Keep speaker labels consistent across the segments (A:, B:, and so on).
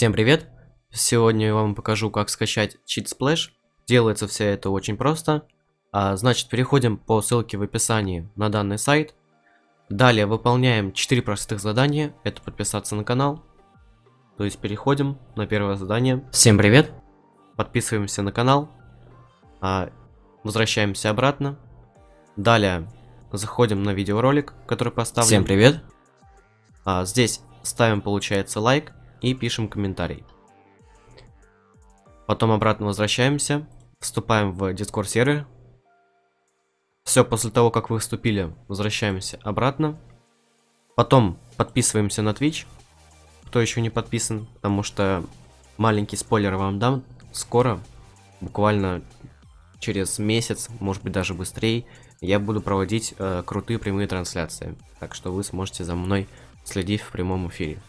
A: Всем привет! Сегодня я вам покажу, как скачать Cheat Splash. Делается все это очень просто. А, значит, переходим по ссылке в описании на данный сайт. Далее выполняем 4 простых задания. Это подписаться на канал. То есть переходим на первое задание. Всем привет! Подписываемся на канал. А, возвращаемся обратно. Далее заходим на видеоролик, который поставлен. Всем привет! А, здесь ставим, получается, лайк и пишем комментарий. Потом обратно возвращаемся, вступаем в Discord сервер. Все, после того, как вы вступили, возвращаемся обратно. Потом подписываемся на Twitch, кто еще не подписан, потому что маленький спойлер вам дам. Скоро, буквально через месяц, может быть даже быстрее, я буду проводить э, крутые прямые трансляции. Так что вы сможете за мной следить в прямом эфире.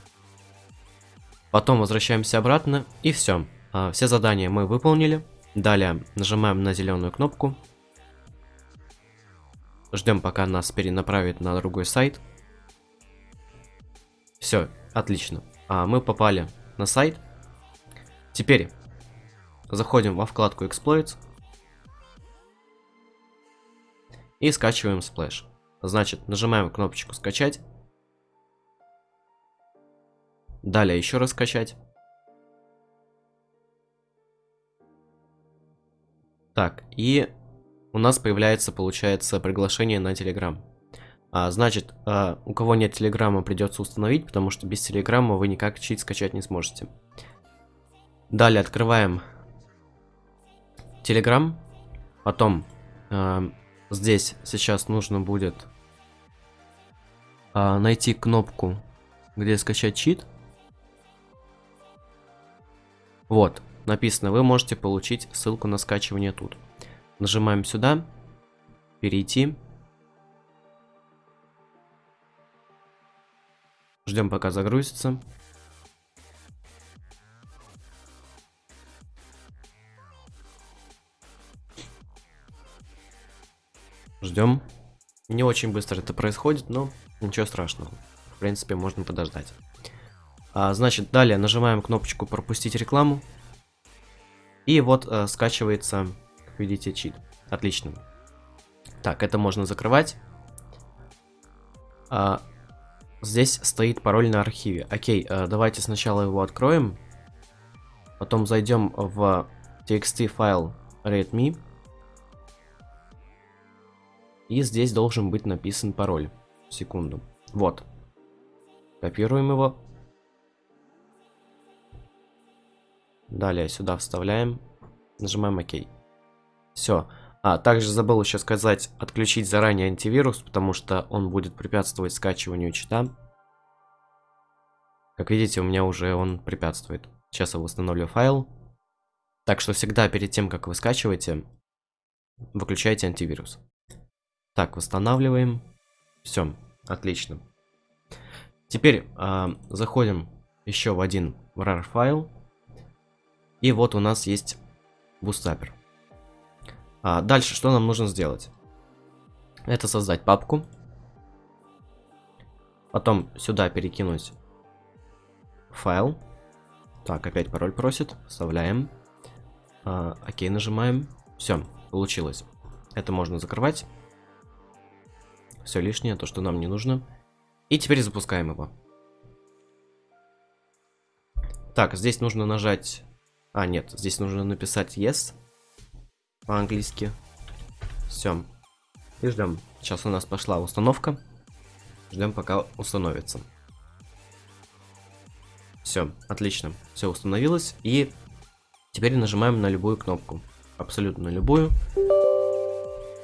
A: Потом возвращаемся обратно и все. А, все задания мы выполнили. Далее нажимаем на зеленую кнопку. Ждем, пока нас перенаправит на другой сайт. Все, отлично. А, мы попали на сайт. Теперь заходим во вкладку Exploits. И скачиваем Splash. Значит, нажимаем кнопочку скачать. Далее еще раз скачать. Так, и у нас появляется, получается, приглашение на Telegram. А, значит, а, у кого нет Телеграма, придется установить, потому что без Телеграма вы никак чит скачать не сможете. Далее открываем Telegram. Потом а, здесь сейчас нужно будет а, найти кнопку, где скачать чит. Вот, написано, вы можете получить ссылку на скачивание тут. Нажимаем сюда, перейти. Ждем пока загрузится. Ждем. Не очень быстро это происходит, но ничего страшного. В принципе, можно подождать. А, значит, далее нажимаем кнопочку пропустить рекламу. И вот а, скачивается, как видите, чит. Отлично. Так, это можно закрывать. А, здесь стоит пароль на архиве. Окей, а, давайте сначала его откроем. Потом зайдем в txt файл readme. И здесь должен быть написан пароль. Секунду. Вот. Копируем его. Далее сюда вставляем. Нажимаем ОК. Все. А, также забыл еще сказать, отключить заранее антивирус, потому что он будет препятствовать скачиванию чита. Как видите, у меня уже он препятствует. Сейчас я восстановлю файл. Так что всегда перед тем, как вы скачиваете, выключайте антивирус. Так, восстанавливаем. Все, отлично. Теперь э, заходим еще в один RAR файл. И вот у нас есть бустапер. А дальше что нам нужно сделать? Это создать папку. Потом сюда перекинуть файл. Так, опять пароль просит. Вставляем. А, окей, нажимаем. Все, получилось. Это можно закрывать. Все лишнее, то, что нам не нужно. И теперь запускаем его. Так, здесь нужно нажать а, нет, здесь нужно написать yes по-английски. Все. И ждем. Сейчас у нас пошла установка. Ждем, пока установится. Все, отлично. Все установилось. И теперь нажимаем на любую кнопку. Абсолютно любую.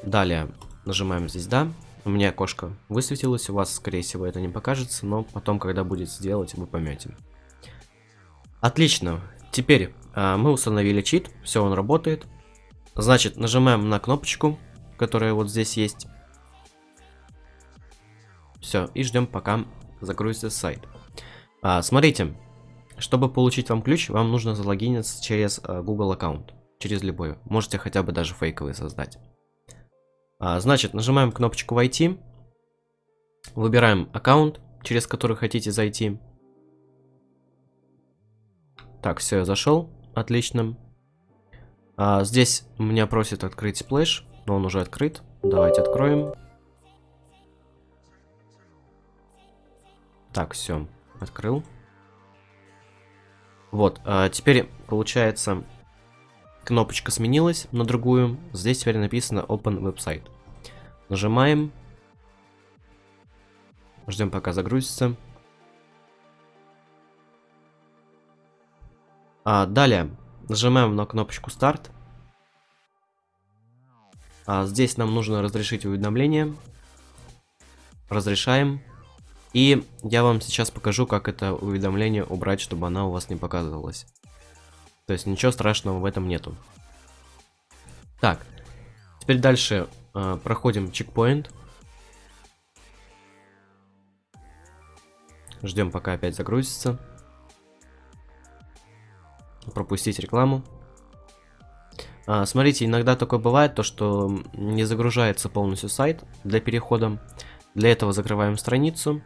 A: Далее нажимаем здесь да. У меня окошко высветилось, у вас, скорее всего, это не покажется, но потом, когда будет сделать, вы поймете. Отлично. Теперь мы установили чит, все, он работает. Значит, нажимаем на кнопочку, которая вот здесь есть. Все, и ждем, пока загрузится сайт. А, смотрите, чтобы получить вам ключ, вам нужно залогиниться через а, Google аккаунт. Через любой. Можете хотя бы даже фейковый создать. А, значит, нажимаем кнопочку «Войти». Выбираем аккаунт, через который хотите зайти. Так, все, я зашел. Отлично. А, здесь меня просит открыть splash, но он уже открыт. Давайте откроем. Так, все, открыл. Вот, а теперь получается кнопочка сменилась на другую. Здесь теперь написано Open Website. Нажимаем. Ждем пока загрузится. А, далее нажимаем на кнопочку Start. А, здесь нам нужно разрешить уведомление. Разрешаем. И я вам сейчас покажу, как это уведомление убрать, чтобы она у вас не показывалась. То есть ничего страшного в этом нету. Так, теперь дальше э, проходим чекпоинт. Ждем, пока опять загрузится. Пропустить рекламу. А, смотрите, иногда такое бывает, то что не загружается полностью сайт для перехода. Для этого закрываем страницу.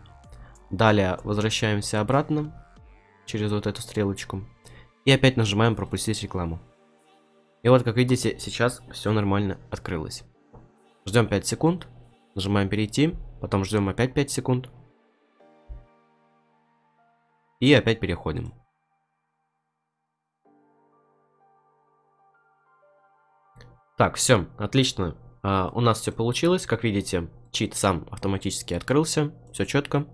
A: Далее возвращаемся обратно через вот эту стрелочку. И опять нажимаем пропустить рекламу. И вот, как видите, сейчас все нормально открылось. Ждем 5 секунд. Нажимаем перейти. Потом ждем опять 5 секунд. И опять переходим. Так, все, отлично. А, у нас все получилось. Как видите, чит сам автоматически открылся. Все четко.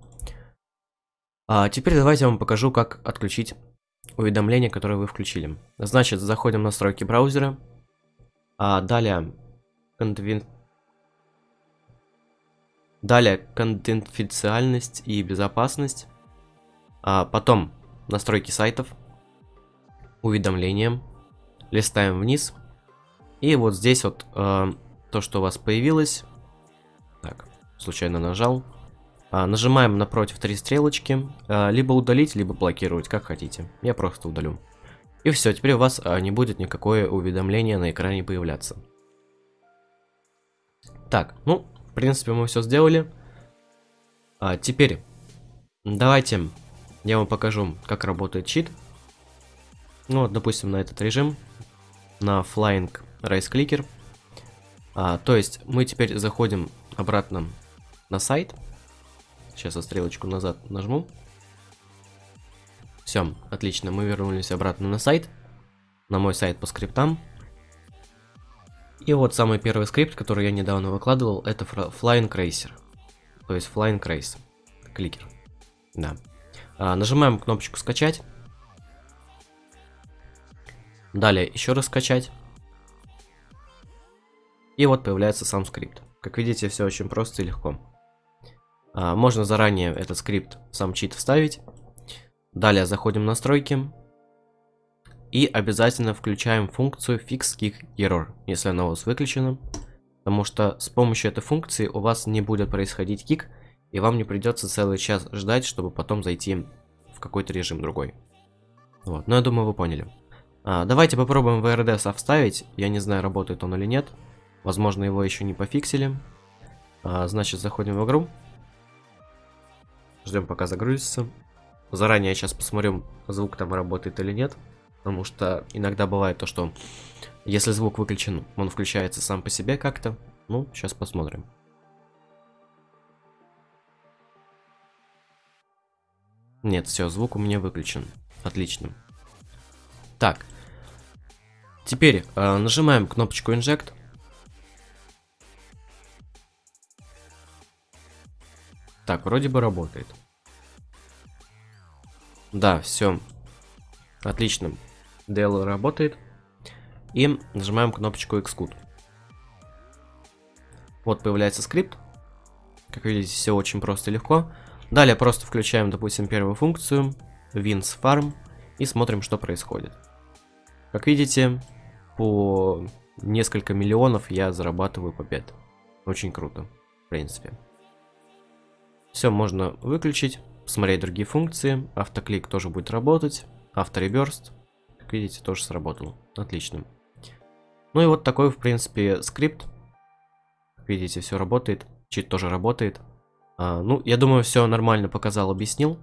A: А теперь давайте я вам покажу, как отключить уведомления, которые вы включили. Значит, заходим в настройки браузера. А далее, конвин... далее конфиденциальность и безопасность. А потом настройки сайтов, уведомления. Листаем вниз. И вот здесь вот э, то, что у вас появилось. Так, случайно нажал. А, нажимаем напротив три стрелочки. А, либо удалить, либо блокировать, как хотите. Я просто удалю. И все, теперь у вас а, не будет никакое уведомление на экране появляться. Так, ну, в принципе, мы все сделали. А, теперь, давайте я вам покажу, как работает чит. Ну, вот, допустим, на этот режим, на Flying Clicker. А, то есть, мы теперь заходим обратно на сайт. Сейчас я стрелочку назад нажму. Все, отлично, мы вернулись обратно на сайт. На мой сайт по скриптам. И вот самый первый скрипт, который я недавно выкладывал, это Flying Racer. То есть Flying Race. Кликер. Да. А, нажимаем кнопочку скачать. Далее еще раз скачать. И вот появляется сам скрипт. Как видите, все очень просто и легко. А, можно заранее этот скрипт, сам чит вставить. Далее заходим в настройки. И обязательно включаем функцию Fix Kick Error, если она у вас выключена. Потому что с помощью этой функции у вас не будет происходить кик, и вам не придется целый час ждать, чтобы потом зайти в какой-то режим другой. Вот, ну я думаю вы поняли. А, давайте попробуем VRDS вставить, я не знаю работает он или нет. Возможно его еще не пофиксили. А, значит заходим в игру. Ждем пока загрузится. Заранее сейчас посмотрю, звук там работает или нет. Потому что иногда бывает то, что если звук выключен, он включается сам по себе как-то. Ну, сейчас посмотрим. Нет, все, звук у меня выключен. Отлично. Так. Теперь э, нажимаем кнопочку Inject. Так, вроде бы работает. Да, все. Отлично. DL работает. И нажимаем кнопочку Xcode. Вот появляется скрипт. Как видите, все очень просто и легко. Далее просто включаем, допустим, первую функцию. Wins Farm. И смотрим, что происходит. Как видите, по несколько миллионов я зарабатываю побед. Очень круто, в принципе. Все можно выключить, посмотреть другие функции. Автоклик тоже будет работать. Автореберст, как видите, тоже сработал. Отлично. Ну и вот такой, в принципе, скрипт. Как видите, все работает. Чит тоже работает. А, ну, я думаю, все нормально показал, объяснил.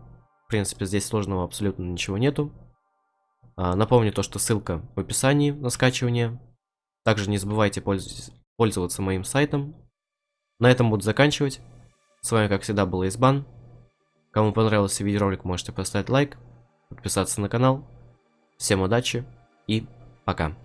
A: В принципе, здесь сложного абсолютно ничего нету. А, напомню то, что ссылка в описании на скачивание. Также не забывайте пользоваться моим сайтом. На этом буду заканчивать. С вами, как всегда, был Избан. Кому понравился видеоролик, можете поставить лайк, подписаться на канал. Всем удачи и пока.